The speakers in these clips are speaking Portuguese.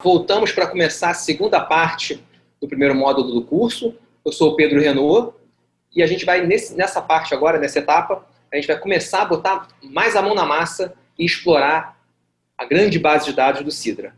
Voltamos para começar a segunda parte do primeiro módulo do curso. Eu sou o Pedro Renault e a gente vai, nesse, nessa parte agora, nessa etapa, a gente vai começar a botar mais a mão na massa e explorar a grande base de dados do Sidra.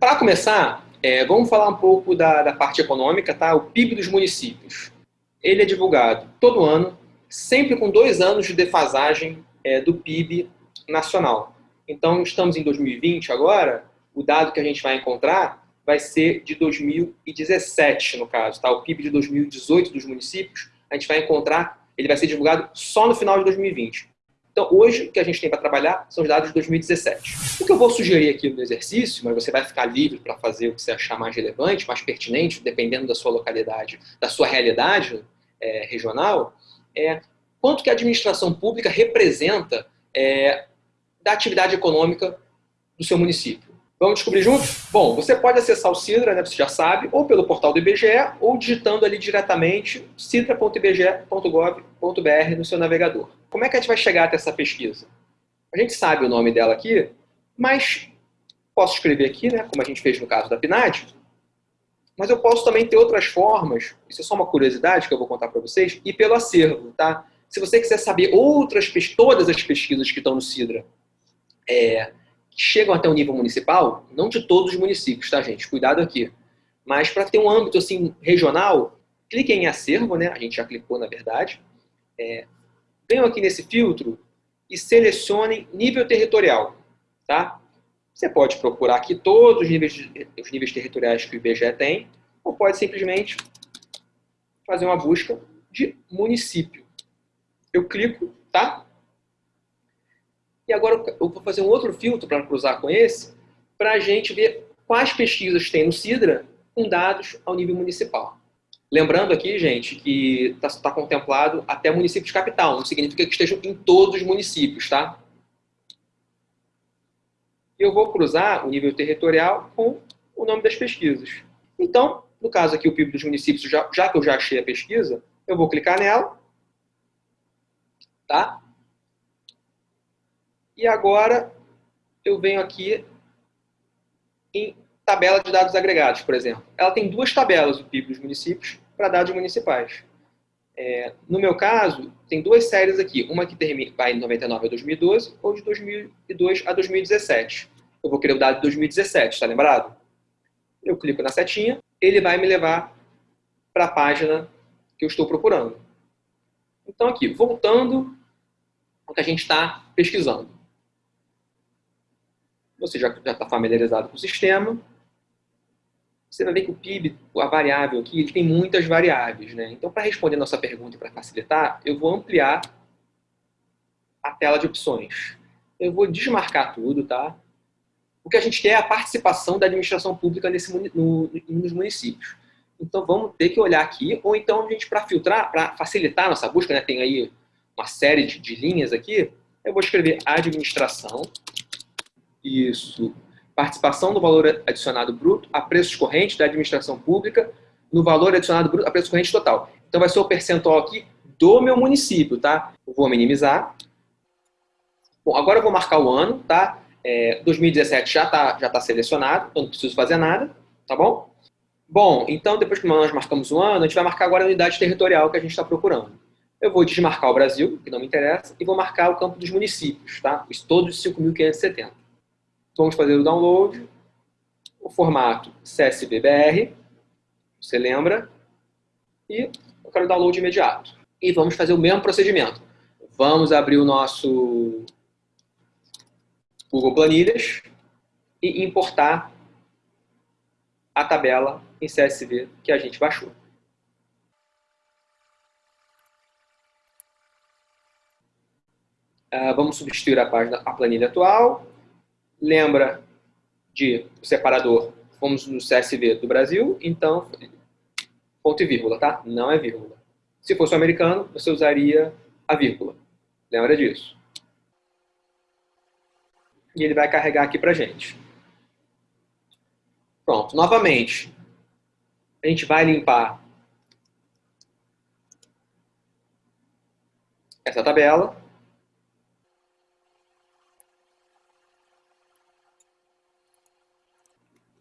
Para começar, é, vamos falar um pouco da, da, parte econômica, tá? O PIB dos municípios. Ele é divulgado todo ano, sempre com dois anos de defasagem é, do PIB nacional. Então, estamos em 2020 agora, o dado que a gente vai encontrar vai ser de 2017, no caso, tá? O PIB de 2018 dos municípios, a gente vai encontrar, ele vai ser divulgado só no final de 2020. Então, hoje, o que a gente tem para trabalhar são os dados de 2017. O que eu vou sugerir aqui no exercício, mas você vai ficar livre para fazer o que você achar mais relevante, mais pertinente, dependendo da sua localidade, da sua realidade é, regional, é quanto que a administração pública representa é, da atividade econômica do seu município. Vamos descobrir juntos? Bom, você pode acessar o Sidra, né, você já sabe, ou pelo portal do IBGE, ou digitando ali diretamente sidra.ibge.gov.br no seu navegador. Como é que a gente vai chegar até essa pesquisa? A gente sabe o nome dela aqui, mas posso escrever aqui, né, como a gente fez no caso da PNAD, mas eu posso também ter outras formas, isso é só uma curiosidade que eu vou contar para vocês, e pelo acervo, tá? Se você quiser saber outras, todas as pesquisas que estão no Sidra, é, chegam até o nível municipal, não de todos os municípios, tá, gente? Cuidado aqui. Mas para ter um âmbito assim regional, clique em acervo, né? A gente já clicou, na verdade. É, venham aqui nesse filtro e selecionem nível territorial, tá? Você pode procurar aqui todos os níveis, os níveis territoriais que o IBGE tem, ou pode simplesmente fazer uma busca de município. Eu clico, tá? E agora eu vou fazer um outro filtro para cruzar com esse, para a gente ver quais pesquisas tem no Sidra com dados ao nível municipal. Lembrando aqui, gente, que está tá contemplado até município de capital, não significa que estejam em todos os municípios, tá? Eu vou cruzar o nível territorial com o nome das pesquisas. Então, no caso aqui, o PIB dos municípios, já, já que eu já achei a pesquisa, eu vou clicar nela, tá? E agora eu venho aqui em tabela de dados agregados, por exemplo. Ela tem duas tabelas, o PIB dos municípios, para dados municipais. É, no meu caso, tem duas séries aqui. Uma que termina, vai de 99 a 2012 ou de 2002 a 2017. Eu vou querer o dado de 2017, está lembrado? Eu clico na setinha, ele vai me levar para a página que eu estou procurando. Então aqui, voltando ao que a gente está pesquisando você já está familiarizado com o sistema, você vai ver que o PIB, a variável aqui, ele tem muitas variáveis. Né? Então, para responder nossa pergunta e para facilitar, eu vou ampliar a tela de opções. Eu vou desmarcar tudo, tá? O que a gente quer é a participação da administração pública nesse, no, nos municípios. Então, vamos ter que olhar aqui, ou então, a gente, para filtrar, para facilitar a nossa busca, né, tem aí uma série de, de linhas aqui, eu vou escrever administração isso. Participação do valor adicionado bruto a preços correntes da administração pública no valor adicionado bruto a preço corrente total. Então vai ser o percentual aqui do meu município, tá? Vou minimizar. Bom, agora eu vou marcar o ano, tá? É, 2017 já está já tá selecionado, então não preciso fazer nada, tá bom? Bom, então depois que nós marcamos o ano, a gente vai marcar agora a unidade territorial que a gente está procurando. Eu vou desmarcar o Brasil, que não me interessa, e vou marcar o campo dos municípios, tá? Todos os 5.570. Vamos fazer o download. O formato CSVBR, você lembra? E eu quero download imediato. E vamos fazer o mesmo procedimento. Vamos abrir o nosso Google Planilhas e importar a tabela em CSV que a gente baixou. Uh, vamos substituir a página, a planilha atual lembra de separador, fomos no CSV do Brasil, então ponto e vírgula, tá? Não é vírgula. Se fosse o americano, você usaria a vírgula. Lembra disso. E ele vai carregar aqui pra gente. Pronto, novamente. A gente vai limpar essa tabela.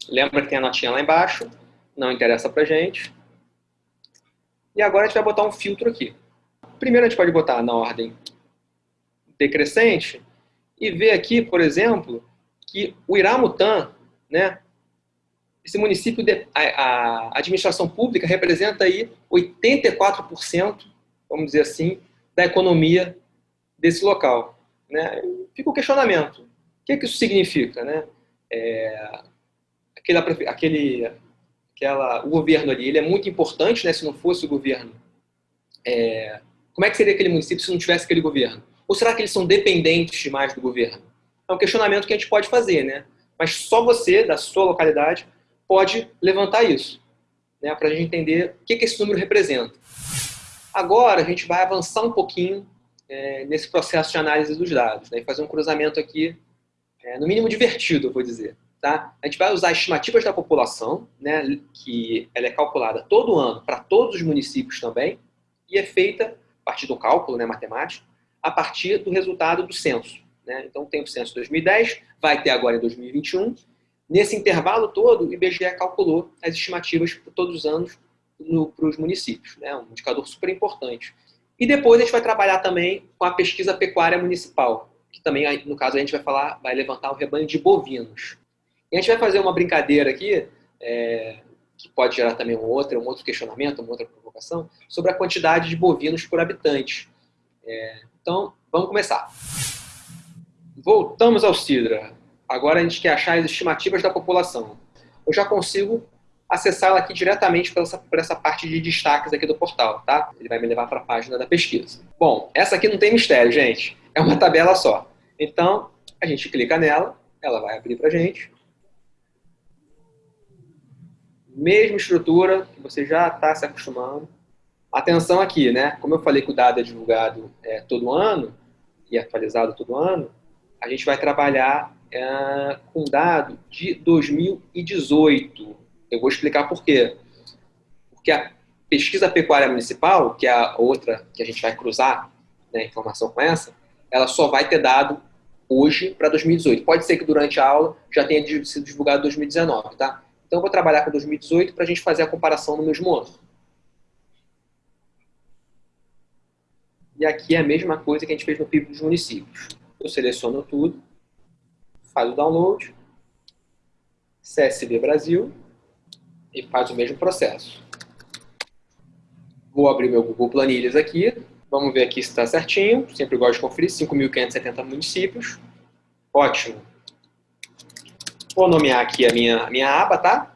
Lembra que tem a notinha lá embaixo, não interessa pra gente. E agora a gente vai botar um filtro aqui. Primeiro a gente pode botar na ordem decrescente e ver aqui, por exemplo, que o Iramutã, né, esse município, de, a, a, administração pública representa aí 84%, vamos dizer assim, da economia desse local. Né? Fica o questionamento. O que, que isso significa? Né? É, aquele, aquele, aquela, o governo ali ele é muito importante, né? se não fosse o governo. É, como é que seria aquele município se não tivesse aquele governo? Ou será que eles são dependentes demais do governo? É um questionamento que a gente pode fazer, né? Mas só você, da sua localidade, pode levantar isso, né? Para a gente entender o que, que esse número representa. Agora, a gente vai avançar um pouquinho é, nesse processo de análise dos dados, né? E fazer um cruzamento aqui, é, no mínimo divertido, eu vou dizer. Tá? A gente vai usar estimativas da população, né, que ela é calculada todo ano para todos os municípios também, e é feita a partir do cálculo né, matemático, a partir do resultado do censo. Né? Então, tem o censo 2010, vai ter agora em 2021. Nesse intervalo todo, o IBGE calculou as estimativas todos os anos para os municípios. Né? Um indicador super importante. E depois a gente vai trabalhar também com a pesquisa pecuária municipal, que também, no caso, a gente vai falar, vai levantar o rebanho de bovinos. E a gente vai fazer uma brincadeira aqui, é, que pode gerar também um outro, um outro questionamento, uma outra provocação, sobre a quantidade de bovinos por habitante. É, então, vamos começar. Voltamos ao Sidra. Agora a gente quer achar as estimativas da população. Eu já consigo acessá-la aqui diretamente por essa, por essa parte de destaques aqui do portal, tá? Ele vai me levar para a página da pesquisa. Bom, essa aqui não tem mistério, gente. É uma tabela só. Então, a gente clica nela, ela vai abrir para a gente. Mesma estrutura que você já está se acostumando. Atenção aqui, né? Como eu falei que o dado é divulgado é, todo ano e atualizado todo ano, a gente vai trabalhar é, com dado de 2018. Eu vou explicar por quê. Porque a pesquisa pecuária municipal, que é a outra que a gente vai cruzar né, informação com essa, ela só vai ter dado hoje para 2018. Pode ser que durante a aula já tenha sido divulgado 2019, tá? Então eu vou trabalhar com 2018 para a gente fazer a comparação no mesmo ano. E aqui é a mesma coisa que a gente fez no PIB dos municípios. Eu seleciono tudo, faz o download, CSV Brasil e faz o mesmo processo. Vou abrir meu Google Planilhas aqui, vamos ver aqui se está certinho, sempre gosto de conferir, 5.570 municípios, ótimo. Vou nomear aqui a minha, minha aba, tá?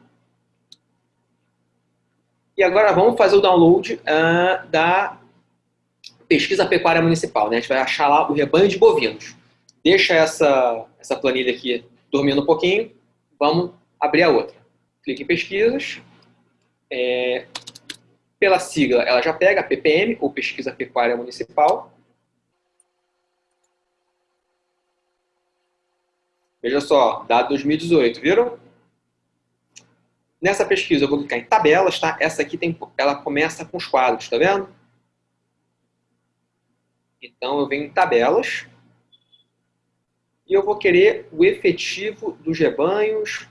E agora vamos fazer o download uh, da pesquisa pecuária municipal, né? A gente vai achar lá o rebanho de bovinos. Deixa essa, essa planilha aqui dormindo um pouquinho, vamos abrir a outra. Clique em pesquisas, é, pela sigla ela já pega PPM, ou Pesquisa Pecuária Municipal. Veja só, dado 2018, viram? Nessa pesquisa eu vou clicar em tabelas, tá? Essa aqui tem, ela começa com os quadros, tá vendo? Então, eu venho em tabelas e eu vou querer o efetivo dos rebanhos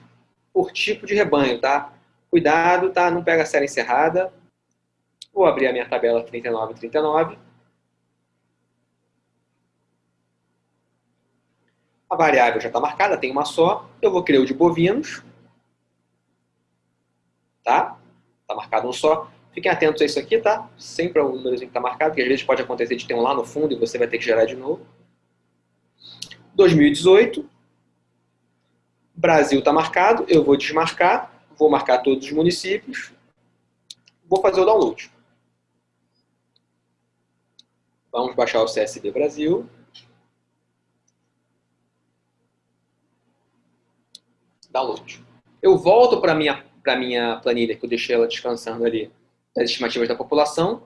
por tipo de rebanho, tá? Cuidado, tá? Não pega a série encerrada. Vou abrir a minha tabela 39 e 39. A variável já está marcada, tem uma só. Eu vou querer o de bovinos. Tá? Está marcado um só. Fiquem atentos a isso aqui, tá? Sempre é um número que está marcado, porque às vezes pode acontecer de ter um lá no fundo e você vai ter que gerar de novo. 2018. Brasil está marcado, eu vou desmarcar, vou marcar todos os municípios, vou fazer o download. Vamos baixar o CSV Brasil. Download. Eu volto para a minha, minha planilha, que eu deixei ela descansando ali das estimativas da população.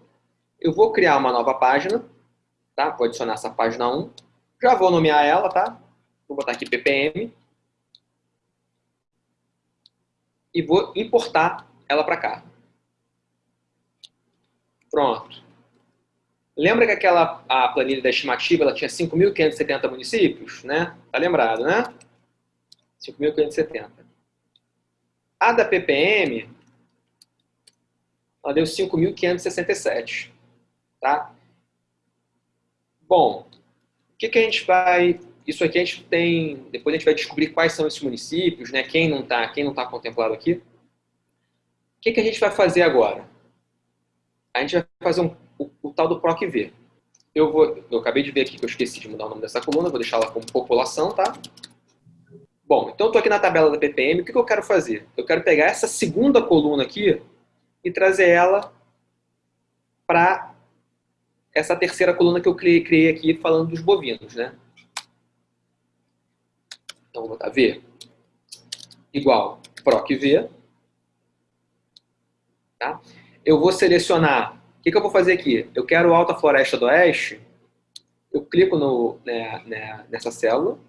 Eu vou criar uma nova página, tá? Vou adicionar essa página 1. Já vou nomear ela, tá? Vou botar aqui ppm. E vou importar ela para cá. Pronto. Lembra que aquela a planilha da estimativa ela tinha 5.570 municípios? Né? Tá lembrado, né? 5.570. A da PPM, ela deu 5.567. Tá? Bom, o que, que a gente vai... Isso aqui a gente tem... Depois a gente vai descobrir quais são esses municípios, né? quem não está quem não tá contemplado aqui. O que, que a gente vai fazer agora? A gente vai fazer um o, o tal do PROC-V. Eu, vou, eu acabei de ver aqui que eu esqueci de mudar o nome dessa coluna, vou deixar ela como população, tá? Bom, então estou aqui na tabela da PPM, o que, que eu quero fazer? Eu quero pegar essa segunda coluna aqui e trazer ela para essa terceira coluna que eu criei aqui falando dos bovinos, né? Então vou botar V igual PROC-V. Tá? Eu vou selecionar que, que eu vou fazer aqui? Eu quero Alta Floresta do Oeste, eu clico no, né, né, nessa célula,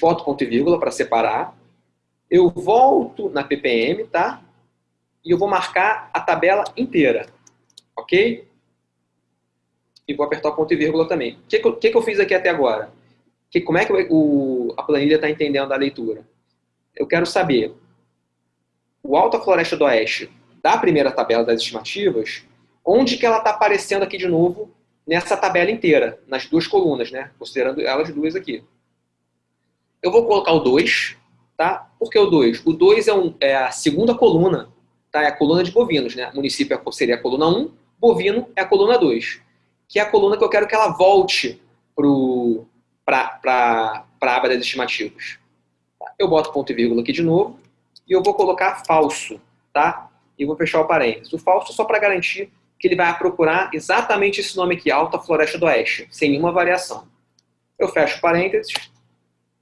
boto ponto e vírgula para separar, eu volto na ppm, tá? E eu vou marcar a tabela inteira, ok? E vou apertar o ponto e vírgula também. O que, que, que eu fiz aqui até agora? Que, como é que o, a planilha está entendendo a leitura? Eu quero saber o Alta Floresta do Oeste da primeira tabela das estimativas Onde que ela está aparecendo aqui de novo nessa tabela inteira, nas duas colunas, né? Considerando elas duas aqui. Eu vou colocar o 2, tá? Por que o 2? O 2 é, um, é, a segunda coluna, tá? É a coluna de bovinos, né? O município é, seria a coluna 1, um, bovino é a coluna 2, que é a coluna que eu quero que ela volte para a aba das estimativas. Eu boto ponto e vírgula aqui de novo e eu vou colocar falso, tá? E vou fechar o parênteses. O falso só para garantir que ele vai procurar exatamente esse nome aqui, Alta Floresta do Oeste, sem nenhuma variação. Eu fecho parênteses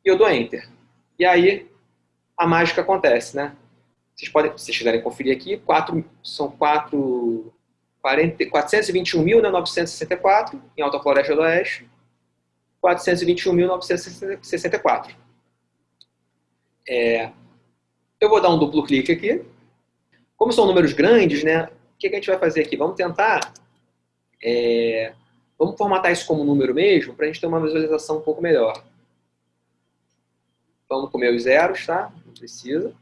e eu dou Enter. E aí a mágica acontece, né? Vocês podem, se vocês quiserem conferir aqui, quatro, são 421.964 né, em Alta Floresta do Oeste, 421.964. É, eu vou dar um duplo clique aqui. Como são números grandes, né, o que, que a gente vai fazer aqui? Vamos tentar... É, vamos formatar isso como número mesmo, para a gente ter uma visualização um pouco melhor. Vamos comer os zeros, tá? Não precisa.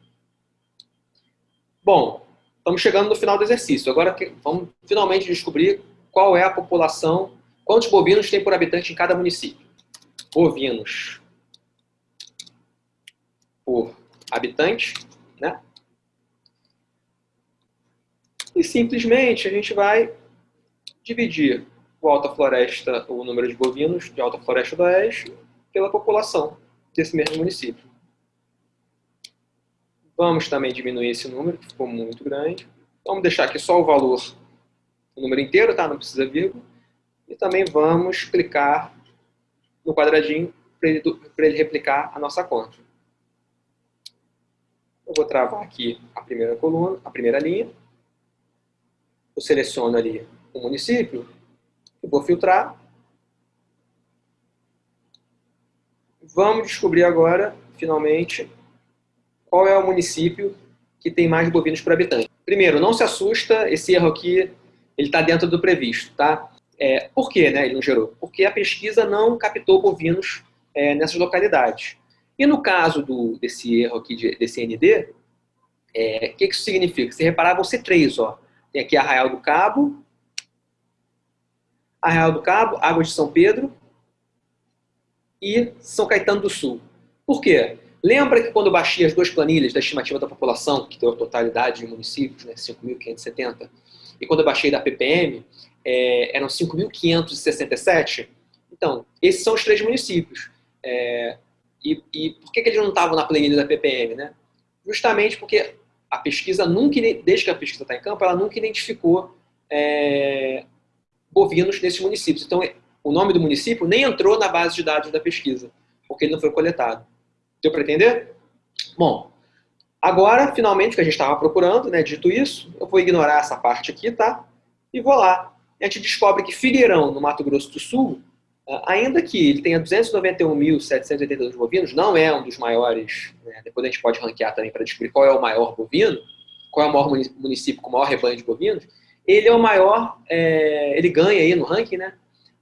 Bom, estamos chegando no final do exercício. Agora vamos finalmente descobrir qual é a população, quantos bovinos tem por habitante em cada município. Bovinos por habitante, né? E simplesmente a gente vai dividir o Alta Floresta, o número de bovinos de Alta Floresta do Oeste, pela população desse mesmo município. Vamos também diminuir esse número, que ficou muito grande. Vamos deixar aqui só o valor, o número inteiro, tá? Não precisa vírgula. E também vamos clicar no quadradinho para ele, ele replicar a nossa conta. Eu vou travar aqui a primeira coluna, a primeira linha eu seleciono ali o município e vou filtrar. Vamos descobrir agora, finalmente, qual é o município que tem mais bovinos por habitante. Primeiro, não se assusta, esse erro aqui ele está dentro do previsto, tá? É, por que né, ele não gerou? Porque a pesquisa não captou bovinos é, nessas localidades. E no caso do, desse erro aqui, de, desse ND, é, o que, que isso significa? Se reparar, vão ser três, ó. Tem aqui Arraial do Cabo, Arraial do Cabo, Águas de São Pedro e São Caetano do Sul. Por quê? Lembra que quando eu baixei as duas planilhas da estimativa da população, que deu a totalidade de municípios, né, 5.570, e quando eu baixei da PPM, é, eram 5.567? Então, esses são os três municípios. É, e, e, por que, que eles não estavam na planilha da PPM? Né? Justamente porque a pesquisa nunca, desde que a pesquisa está em campo, ela nunca identificou é, bovinos nesses municípios. Então, o nome do município nem entrou na base de dados da pesquisa, porque ele não foi coletado. Deu para entender? Bom, agora, finalmente, o que a gente estava procurando, né, dito isso, eu vou ignorar essa parte aqui, tá? E vou lá. A gente descobre que Figueirão, no Mato Grosso do Sul, ainda que ele tenha 291.782 bovinos, não é um dos maiores, né? depois a gente pode ranquear também para descobrir qual é o maior bovino, qual é o maior município com o maior rebanho de bovinos, ele é o maior, é, ele ganha aí no ranking, né?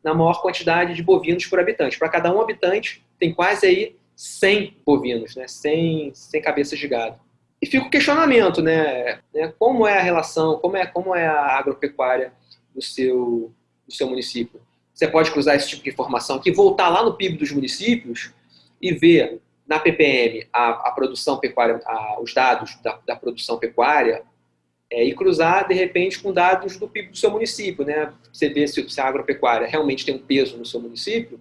Na maior quantidade de bovinos por habitante. Para cada um habitante, tem quase aí 100 bovinos, né? 100, 100 cabeças de gado. E fica o questionamento, né? né? Como é a relação, como é, como é a agropecuária do seu, do seu município? Você pode cruzar esse tipo de informação aqui, voltar lá no PIB dos municípios e ver na PPM a, a produção pecuária, a, os dados da, da produção pecuária é, e cruzar, de repente, com dados do PIB do seu município, né? Você vê se, se a agropecuária realmente tem um peso no seu município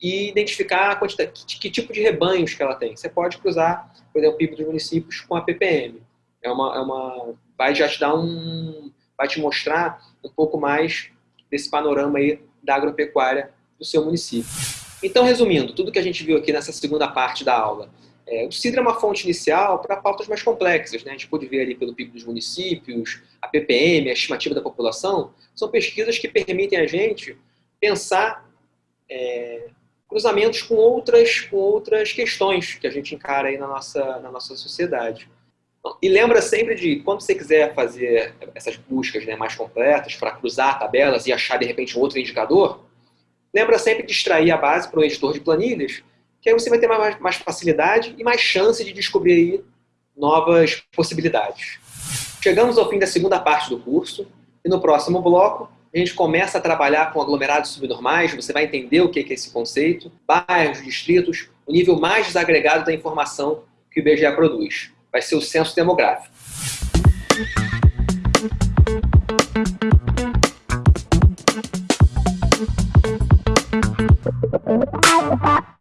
e identificar que, que, tipo de rebanhos que ela tem. Você pode cruzar, por exemplo, o PIB dos municípios com a PPM. É uma, é uma, vai já te dar um, vai te mostrar um pouco mais desse panorama aí da agropecuária do seu município. Então, resumindo, tudo que a gente viu aqui nessa segunda parte da aula, é, o CIDRA é uma fonte inicial para pautas mais complexas. Né? A gente pode ver ali pelo PIB dos municípios, a PPM, a estimativa da população, são pesquisas que permitem a gente pensar é, cruzamentos com outras, com outras questões que a gente encara aí na nossa, na nossa sociedade. E lembra sempre de, quando você quiser fazer essas buscas né, mais completas, para cruzar tabelas e achar, de repente, outro indicador, lembra sempre de extrair a base para o editor de planilhas, que aí você vai ter mais, mais facilidade e mais chance de descobrir novas possibilidades. Chegamos ao fim da segunda parte do curso, e no próximo bloco a gente começa a trabalhar com aglomerados subnormais, você vai entender o que é esse conceito, bairros, distritos, o nível mais desagregado da informação que o IBGE produz. Vai ser o censo demográfico. Bye.